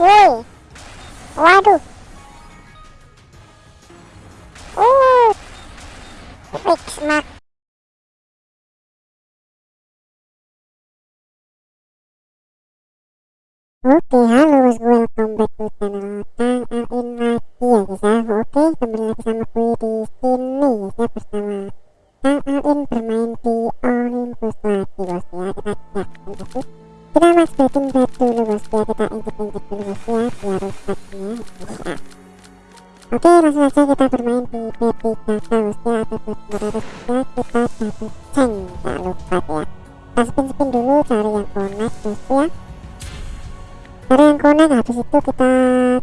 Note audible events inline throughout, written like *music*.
woi waduh. Uh fix mak Oke, halo guys, welcome back to channel. Kang Alin lagi ya. Guys. Oke, kembali lagi sama gue di sini ya bersama dulu cari yang connect guys ya. Karena yang connect habis itu kita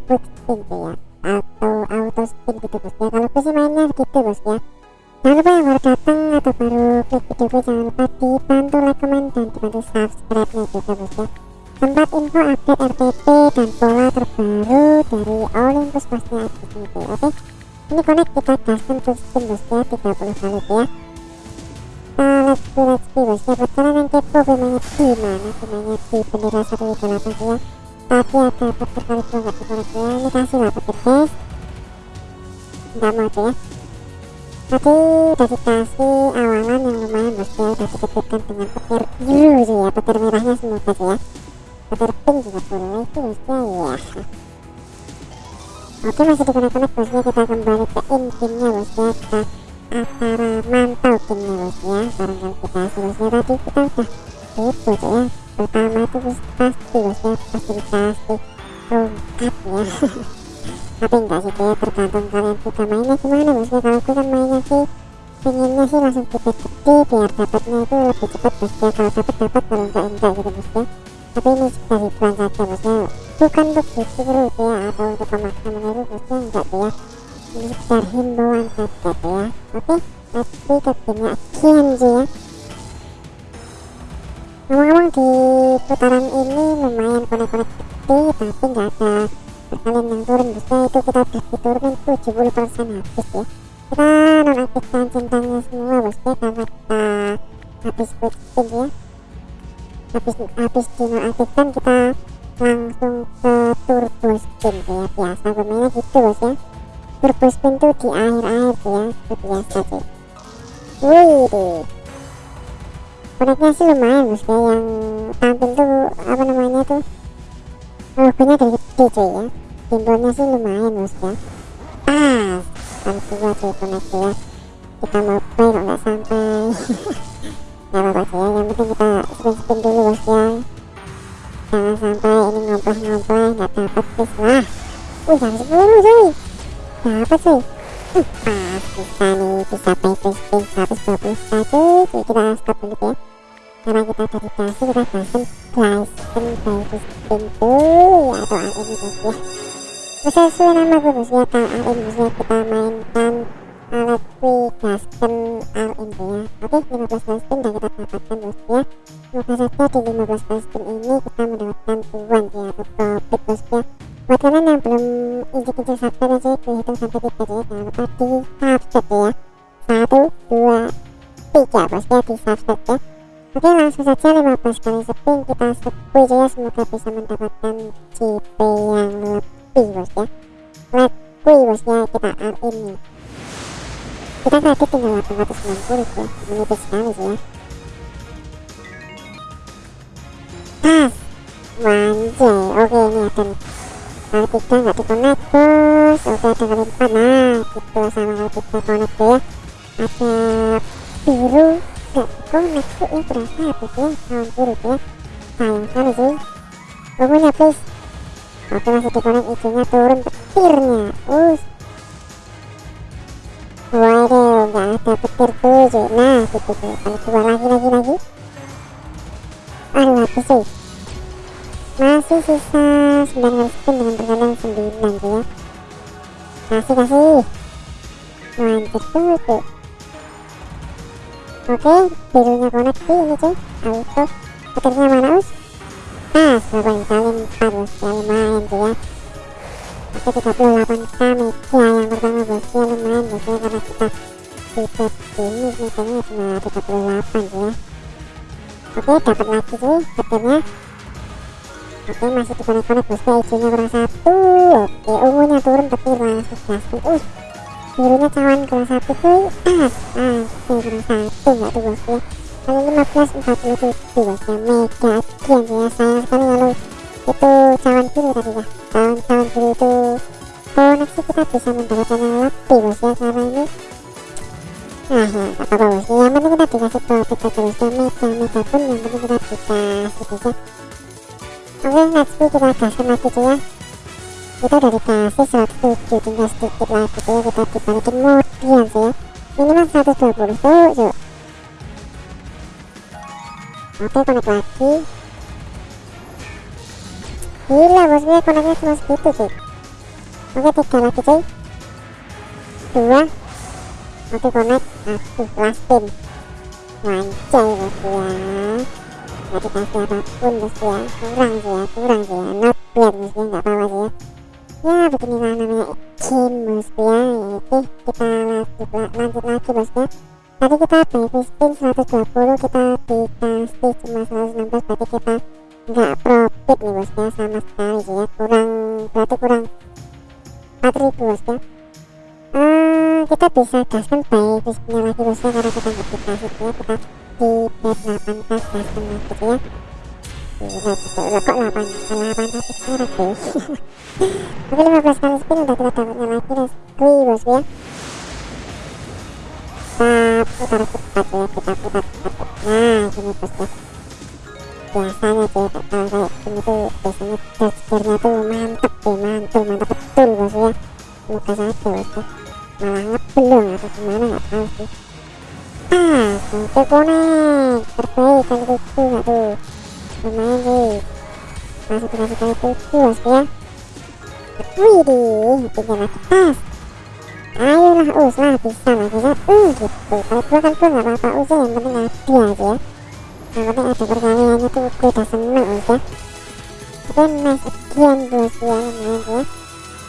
quick spin tuh ya. Atau auto spin gitu bos ya. Kalau sih mainnya gitu bos ya. Jangan lupa yang baru datang atau baru klik video gue jangan lupa dibantu like comment dan dibantu subscribe nya juga bos ya. Tempat info update RTP dan pola terbaru dari Olympus pastinya ada di sini oke? Ini connect kita gaskan quick spin bos ya 30 kali ya Bendera 128 ya tapi ada petir kali ya ini kasih lah petir guys nggak mau tuh ya awalan yang lumayan ya udah dengan petir biru sih ya petir merahnya ya petir pink juga boleh itu ya oke masih dikonek-konek bos ya kita kembali ke intimnya bos ya kita antara mantau ya barangkali kita ya tadi kita udah itu tuh ya pertama itu pasti ya pasti dikasih tongkat ya tapi enggak sih ya tergantung kalian suka mainnya gimana bos ya kalau kan mainnya sih pengennya sih langsung gede-gede biar dapatnya itu lebih cepat bos ya kalau dapat dapat kalau enggak enggak gitu bos ya tapi ini sudah hiburan saja bos ya bukan untuk ditiru ya atau untuk memaksa meniru bos ya enggak ya sekedar himbauan tuh ya. Oke tapi ke gamenya aja ya. Ngomong-ngomong di putaran ini lumayan konek-konek gede tapi nggak ada perkalian yang turun. Bisa itu kita diturunin 70% habis ya. Kita nonaktifkan centangnya semua bos. Ya karena kita habis quick spin ya. Habis habis dinonaktifkan kita langsung ke turbo spin ya. Biasa pemainnya gitu bos ya turbo spin tuh di akhir-akhir ya itu biasa sih. Wih koneknya sih lumayan bos ya yang tampil tuh apa namanya tuh logonya dari gede cuy ya. Simbolnya sih lumayan bos ya. Pas kan dua cuy konek ya kita mau play kok nggak sampai. *laughs* Nggak apa-apa sih ya yang penting kita spin spin dulu bos ya. Jangan sampai ini ngomplah ngomplah nggak dapat guys lah wih jam 10 cuy dapat cuy pas bisa nih bisa pay 120 saja cuy kita stop dulu ya. Karena kita tadi kasih kita Bryson Bagus pintu ya atau AN bos ya. Sesuai nama gue bos ya atau AN bos ya kita mainkan alat quick gasken AN ya. Oke 15 gasken dan kita dapatkan bos semoga saja di 15 gasken ini kita mendapatkan tuan ya atau profit bos buat kalian yang belum injek-injek subscribe aja dihitung sampai tiga aja. Jangan lupa di subscribe ya satu dua tiga bosnya di subscribe ya. Oke langsung saja 15 kali sepin kita sepuluh aja ya semoga bisa mendapatkan CP yang lebih bosnya let kui bosnya kita all in. Kita tadi tinggal 860 ya menipis sekali sih ya. Pas wanjay oke ini akan R3 nggak dikonek terus oke ada kali 4 nah gitu sama kali 3 konek tuh ya ada biru nggak konek sih ini berasa habis ya tahun biru tuh ya sayang sekali sih pokoknya please oke masih dikonek isinya turun petirnya us waduh nggak ada petir tuh nah gitu tuh kali 2 lagi lagi lagi aduh habis sih masih sisa 9 spin dengan perkalian 9 tuh ya. Kasih. Kasih mantap tuh oke birunya connect sih ini cuy auto petirnya mana us pas berapa kali 4 bos ya lumayan sih ya. Oke 38 kami ya yang pertama bos ya lumayan bos ya karena kita di ini mitanya cuma 38 sih ya. Oke dapat lagi sih petirnya oke masih dikonek-konek bosku hijaunya kurang satu oke ungunya turun tapi langsung gaskan uh birunya cawan kurang satu cuy tas oke kurang satu enggak tuh bosku ya lalu 1547 bosku ya mega agian sih ya sayang sekali lalu itu cawan biru tadi ya. Cawan-cawan biru itu koneksi kita bisa mendapatkan yang lebih bos ya karena ini. Nah ya gak apa-apa bos yang penting kita dikasih profit aja bos ya mega mega pun yang penting kita dikasih bos ya oke go kita gaskan lagi cuy ya kita udah dikasih 107 tinggal sedikit lagi cuy ya kita dibalikin modian cuy ya minimal 120 tuh yuk oke connect lagi gila bos gue koneknya cuma segitu cuy oke tiga lagi cuy dua oke connect aduh last pin bos ya nggak dikasih apa pun bos ya kurang sih ya kurang sih ya not bad ya nggak apa-apa sih ya ya beginilah namanya game bos ya oke kita lanjut, lanjut lagi bos ya tadi kita baby spin 120 kita dikasih cuma 116 berarti kita nggak profit nih bos ya sama sekali sih ya kurang berarti kurang 4000 bos ya uh, kita bisa gaskan baby spinnya lagi bos ya karena kita nggak dikasih ya kita di bet 8 kas gaskan lagi ya kok 8 8 tapi sekarang deh Oke 15 kali spin udah dapatnya lagi let's go bos ya kita putar cepat ya kita putar cepat nah gini bos ya biasanya cuy tak tahu kayak gini tuh biasanya tuh mantep deh mantul mantap betul bos ya semoga saja bos ya malah ngeblong atau gimana tahu sih ah itu konek terbaik kali itu nggak tuh lumayan sih masih dikasih kali tujuh bos ya widih tinggal lagi tas ayolah us lah bisa lah bisa uh gitu kalau dua kan dua nggak apa-apa us yang penting ada aja ya yang penting ada perkaliannya tuh gue udah seneng us ya oke nice again bos ya lumayan ya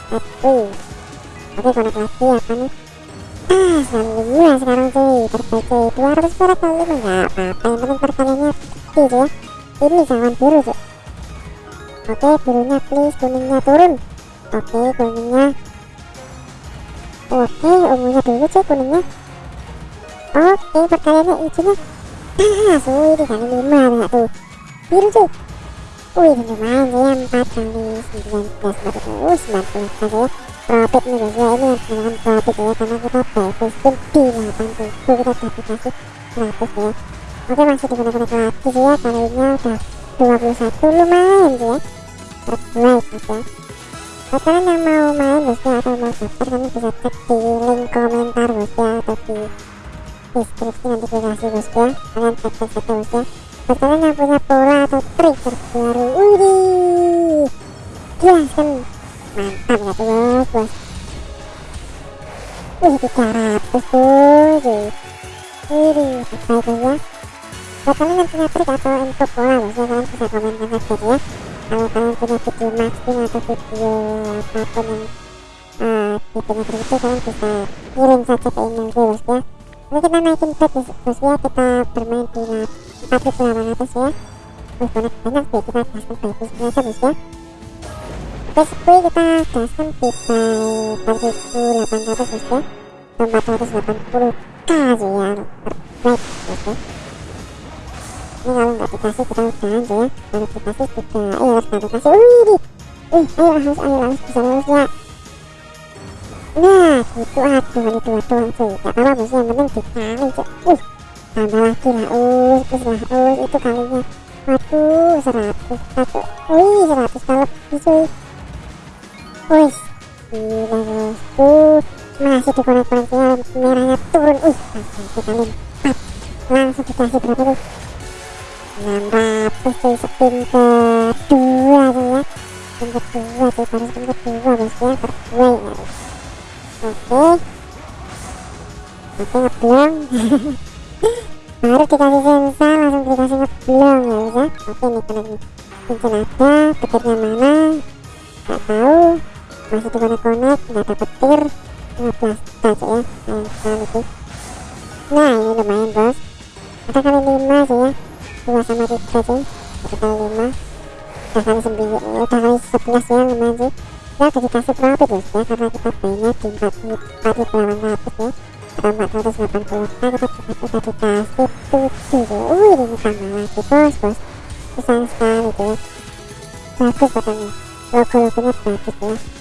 satu oke connect lagi apa nih ah selalu dua sekarang cuy terbaik cuy 200 perak kali lima nggak apa-apa. Yang penting perkaliannya gede ya. Ini jangan biru cuy oke birunya please kuningnya turun. Oke kuningnya. Oke ungunya dulu cuy kuningnya. Oke perkaliannya hijaunya ah suwi di kali lima enggak tuh biru cuy wih lumayan ya 4 kali 19 berarti oh 90 aja ya profit nih guys ya ini yang dinamakan profit ya karena kita spin di 80 kita dapat kasih 100 ya. Oke masih digunakan sih ya kalinya udah 21 lumayan sih ya. Terbaik mas ya. Buat kalian yang mau main bos ya atau mau daftar kalian bisa cek di link komentar bos ya atau di deskripsi nanti gue kasih bos ya. Kalian cek cek saja bos ya. Buat kalian yang punya pola atau trik terbaru widih jelaskan mantap ya tuh bos bos wih 300 tuh terbaik bos ya buat kalian yang punya trik atau info bos ya kalian bisa komentar saja ya kalau kalian punya video maxing atau video apa pun yang uh, videonya begitu kalian bisa kirim saja ke email gue bos ya ini kita naikin bet bos ya kita bermain di 4800 ya wih banyak banyak sih kita gaskan baik aja bos ya kita gaskan di buy 4800 bos ya 480k sih ya terbaik bos ya ini kalau nggak dikasih kita udah aja ya kalau dikasih juga ayo harus nggak dikasih wih di wih ayo harus ayo harus bisa lulus ya nah gitu aduh ini dua doang cuy gak apa-apa bos yang penting dikali cuy wih tambah lagi lah lah itu kalinya waduh seratus satu wih seratus kalau lebih cuy wih gila bos tuh masih dikonek-koneknya merahnya turun. Wih langsung dikali empat langsung dikasih berapa tuh? 600 cuy spin kedua tuh ya. Spin kedua cuy baru spin kedua bos ya terbaik ya oke. Oke ngeblong. *laughs* Baru dikasih sensa langsung dikasih ngeblong ya bos ya. Oke nih kena cincin ada petirnya mana? Gak tahu masih dikonek-konek gak ada petir 15 touch ya sayang sekali sih nah ini lumayan bos. Ada kali 5 sih ya dua sama tiga cuy satu kali lima. Udah kali sembilan udah kali sebelas ya lumayan sih. Kita udah dikasih profit bos ya karena kita mainnya di 4 4800 ya. Atau 480 nah kita udah dikasih 7 ya wih ini tambah lagi bos bos. Besar sekali tuh ya bagus pokoknya. Logo-logonya bagus ya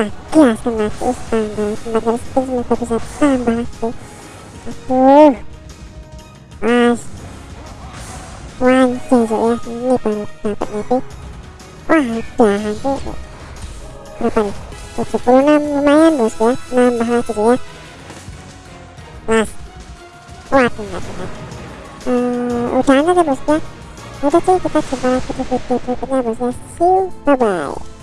ayolah gaskan lagi is tambah tempat dari spin semoga bisa tambah lagi aduh mas wanci ya ini baru dapat nanti wah udah nanti berapa nih 76 lumayan bos ya nambah lagi ya mas waduh waduh waduh uh, udah aja bos ya udah sih kita jumpa lagi di video berikutnya bos ya see you bye bye